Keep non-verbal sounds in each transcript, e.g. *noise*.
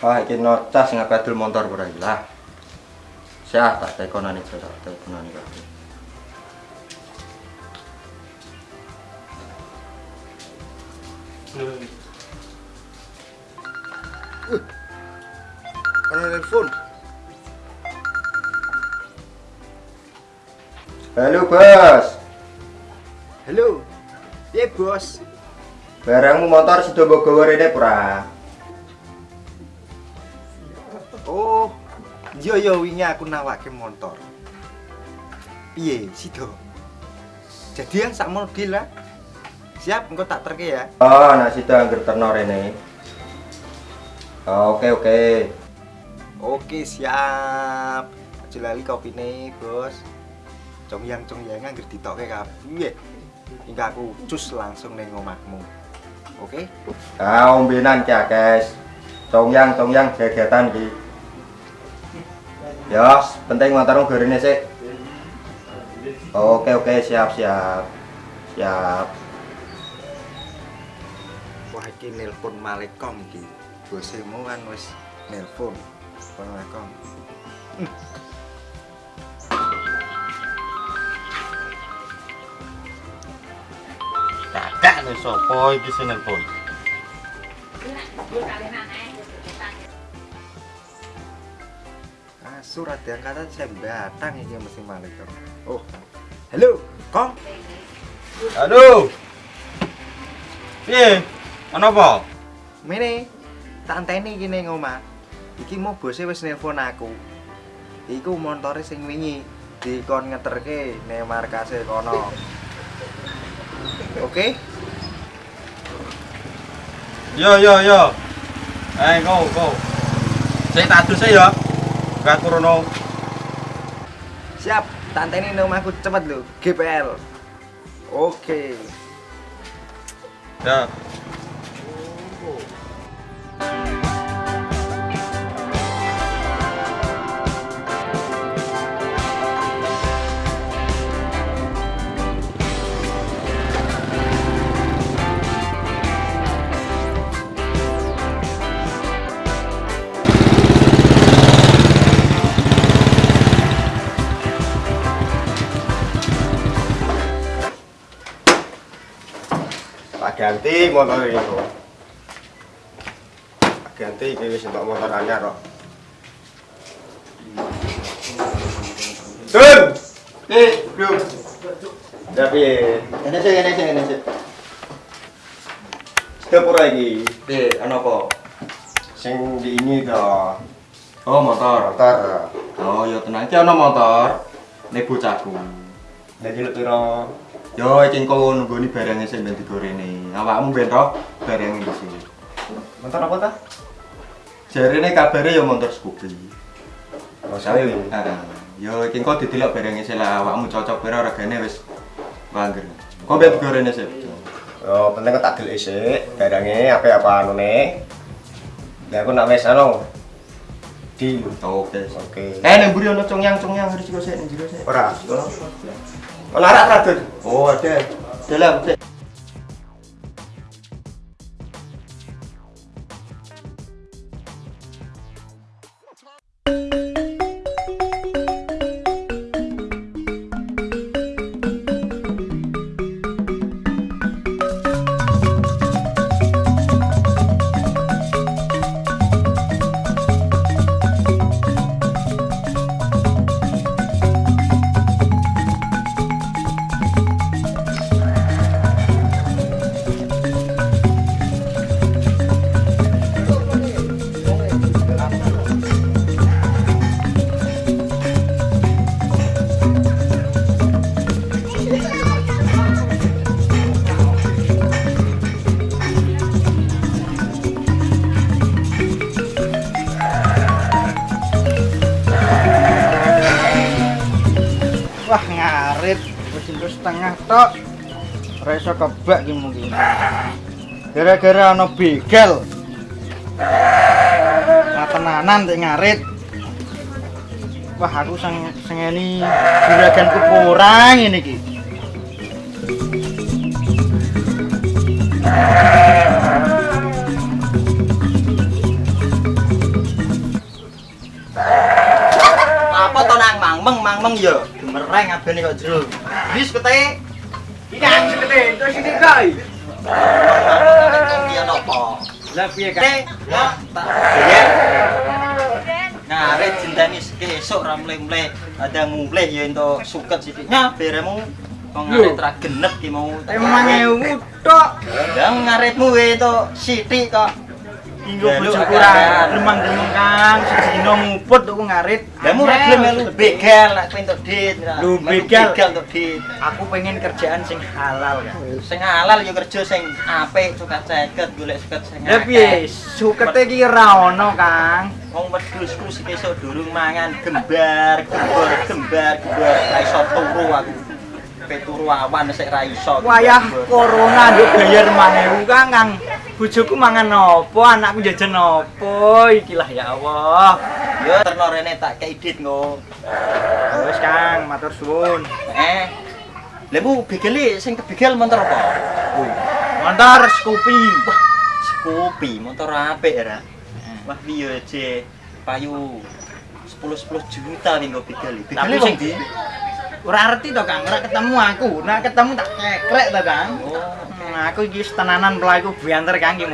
Ah, iki nocas ngabadul motor ora lah. Syah tak tekonane jare tak tekonane kabeh. Ana telepon. Halo, Bos. Halo. Piye, Bos? Barangmu motor sudah mbok gawa rene ora? Oh. Yo yo wingi aku nawake motor. Piye, sido? Jadian sak model lah. Siap, engko tak terke ya. Oh, nah situ angger terno rene. Oke, oke. Oke, siap. Aja lali kopine, Bos. Congyang congyang angger ditokke kabeh. Hingga aku cus langsung ning omahmu. Oke? Ah, ombenan ki akes. Congyang, congyang gegatan ki. Ya, penting motormu gorene sik. Oke, oke, siap, siap. Siap. Wah, iki nelpon Malekom iki. Bosemu kan wis nelpon. Malekom. Kakak nih sopo iki sing nelpon. Ah, surat yang kata saya batang iki mesti Malekom. Oh. Halo, Kong. Aduh. Piye? Ana apa? Mene, tak anteni iki ning omah. Iki mau bose wis nelpon aku. Iku montore sing wingi dikon ngeterke ning markase kono. *laughs* Oke? Yo yo yo. Eh, go go. Saya tak adus ya. Gak kurono. Siap, tak anteni ning omahku cepet lho, GPL. Oke. Ya. Ganti motor ini kok. Ganti iki wis entuk motor anyar kok. Dun. Eh, bro. Tapi ini sih, ini sih, ini sih. Sudah pura iki. Eh, ana apa? Sing di ini to. Oh, motor. Motor. Oh, ya tenang iki ana motor. Nek bocahku. Lu pira? Yo iki engko nunggoni barangnya sing ben digorene. Awakmu ben roh barangnya di sini. Motor apa ta? Jarene kabare ya motor Scoopy. Oh, sawi. Heeh. Yo iki engko didelok barangnya sing lah awakmu cocok pira regane wis wangger. Kok ben digorene sih? Oh, penting kok tak delik sik barangnya apa-apa anune. Lah aku nak wis anu. Di Oke. Oke. Eh, nek mburi ana congyang-congyang harus juga sik ning jero sik. Ora. Ono arak radun. Oh, ada. Dalam setengah tok. Ora kebak ki mungkin gara-gara ana begel, nah tenanan tek ngarit. Wah aku sang sengeni juraganku kurang ini ki. Apa to nang? Mangmeng mangmeng ya. Gemereng abene kok jero. Wis kete Iki ang sekete, terus ini koi. Iya nopo? Lah piye Kete ya tak bayar. Nah, rek jenteni esuk ra mle-mle ada mulih ya entuk suket sithiknya beremu Wong ra genep ki mau. Emang ewu tok. Lah ngaretmu wae entuk sithik kok. Dinggo Ya, agak- ra gremeng-gremeng Kang, sedina nguput tuku ngarit. Lah mu ra gelem melu begal lek entuk dit. Lu begal? entuk dit. Aku pengen kerjaan sing halal kan. Sing halal ya kerja sing apik sukat ceket golek suket sing Lah piye? Sukete iki ra ono, Kang. Wong wedhusku sing esuk durung mangan gembar, gembor, gembar, gembor ra iso turu aku. Pe turu awan sik ra iso. Wayah corona nduk bayar 5000 Kang, Kang. Bojoku mangan opo, anakku jajan opo, ikilah ya Allah. Ya terno rene tak kei dit nggo. Wis Kang, matur suwun. Eh. Lemu begele sing kebegel motor apa? Montor Scoopy. Skopi, motor apik ya. Wah piye je payu 10 10 juta ning nggo begel. Tapi Begele sing wong di. Ora arti to Kang, ora ketemu aku. Nah ketemu tak kekrek to Kang. Oh. Hmm, aku iki tenanan pelaku bianter Kang iki.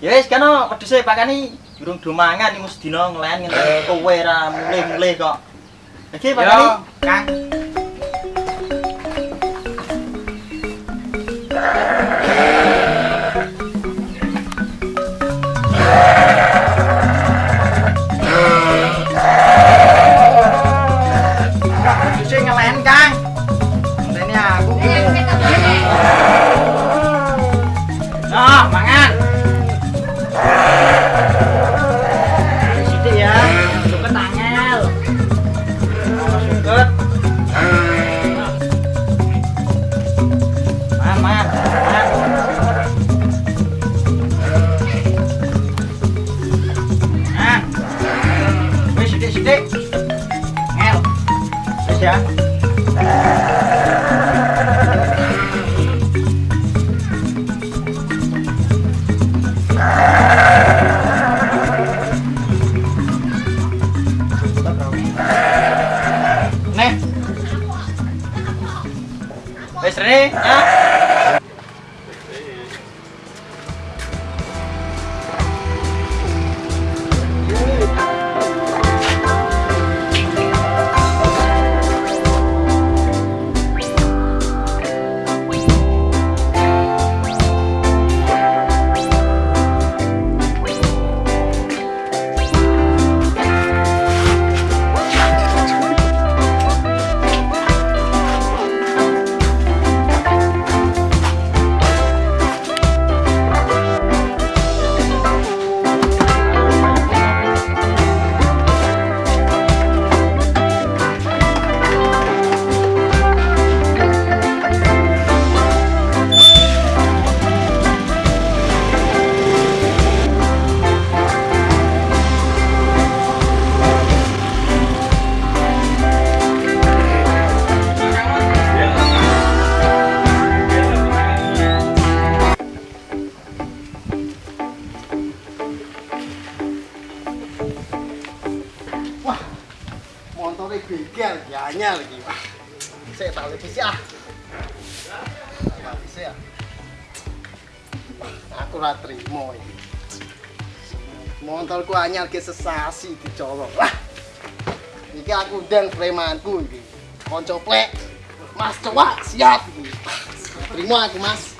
Ya wis kana pedhese pakani durung do mangan iku sedina nglen ngene kowe ra mulih-mulih kok. Iki pakani Kang. Wis ya. Aku ora trimo iki. Motorku anyar ke sesasi dicolong. Wah. Iki aku dan premanku iki. Konco plek. Mas coba siap iki. Terima aku Mas.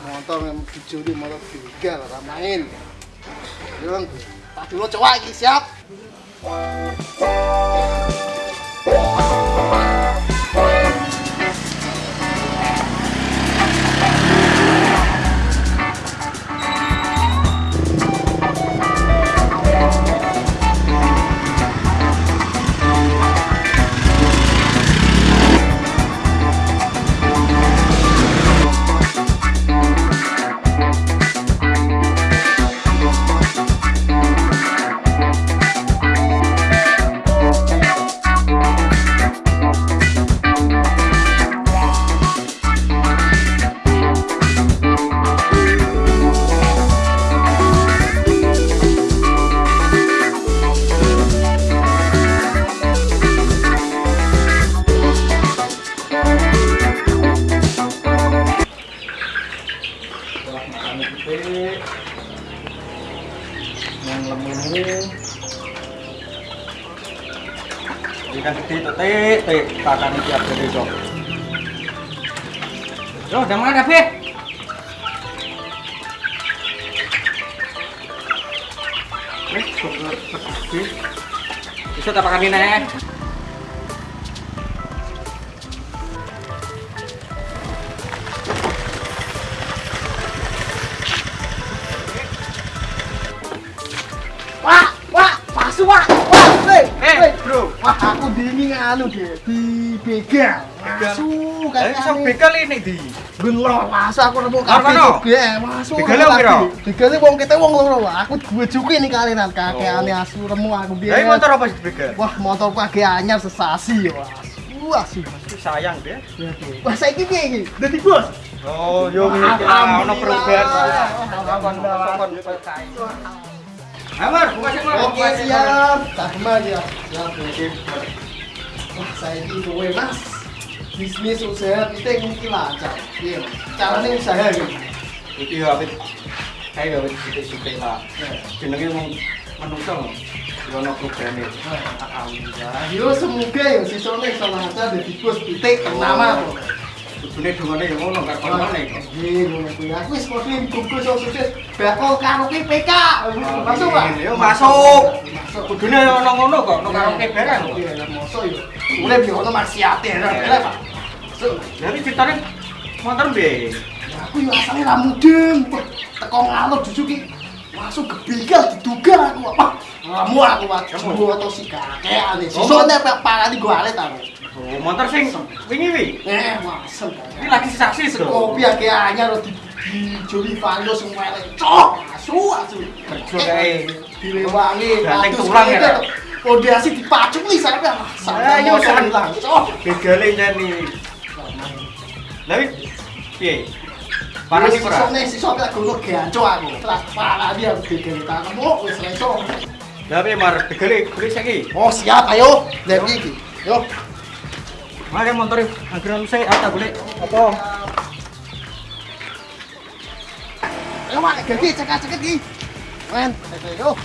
Motor yang dijuli motor bengkel ora main. Yo, tak dulu coba iki siap. ini yang lemon ini. Ikan gede itu tik tik. Pakan siap jadi itu loh udah makan tapi Eh, bisa tak pakai ini nih. Eh. Nganu deh, di begal. Masuk Lah iso kayaknya. begal ini di. Bener, masa aku nemu kafe kono? juga, masuk. Piro? kafe. Begalnya wong kita wong loro, aku gue juga nih kalian kakek aneh asu nemu aku dia. Lah motor apa sih begal? Wah, motor pagi anyar sesasi ya. Wah, asu. Sayang deh. Wah, saya ini piye iki? Dadi bos. Oh, yo ngene iki lah ono perubahan. Amar, buka sih, Mar. Oke, siap. Sama ya. Siap, oke. Wah, saya ini kowe, Mas. Bisnis usaha kita mungkin lancar. Iya, caranya usaha gitu. Iki yo apit. Kayak yo sithik-sithik lah. Jenenge wong menungso. Yo ono perubahan iki. Alhamdulillah. Yo semoga ya sisone iso lancar dadi bos titik ternama. Kudune dungane yo ngono karo kono iki. Iya, ngono kuwi. Aku wis kok bungkus sukses bakal karo PK. Masuk, Pak? Yo masuk. Masuk. Kudune ono ngono kok, ono karaoke bareng. Iya, lah mosok yo. Urip yo ono maksiate ra, Pak. Masuk. Jadi ceritanya motor be. Ya, aku yo asale ra mudeng. Teko ngalor justru ki masuk gebegal diduga aku apa? Kamu aku waduh atau si kakek ane. Sisone pak parani gua alet aku. Oh, motor sing wingi wi. Eh, masem. Ini lagi saksi tuh. Kopi akeh anyar di di Joli Vando sing melek. Cok, asu asu. Kerja kae. dilewangi. Ganteng tulang ya? Pondasi dipacuk nih sampe ah, sampe Ayo, San. hilang. Cok. Begale nyani. Tapi piye? Parah sih ora? Sisone sisone aku ngono ganco aku. Telah parah dia bikin tanganmu wis leso. Tapi mar begale beli saiki. Oh siap ayo. Lek iki. Yo. Mari motor akhirnya saya apa boleh apa? Ayo mak gigi cekak-cekak iki. Men, ayo.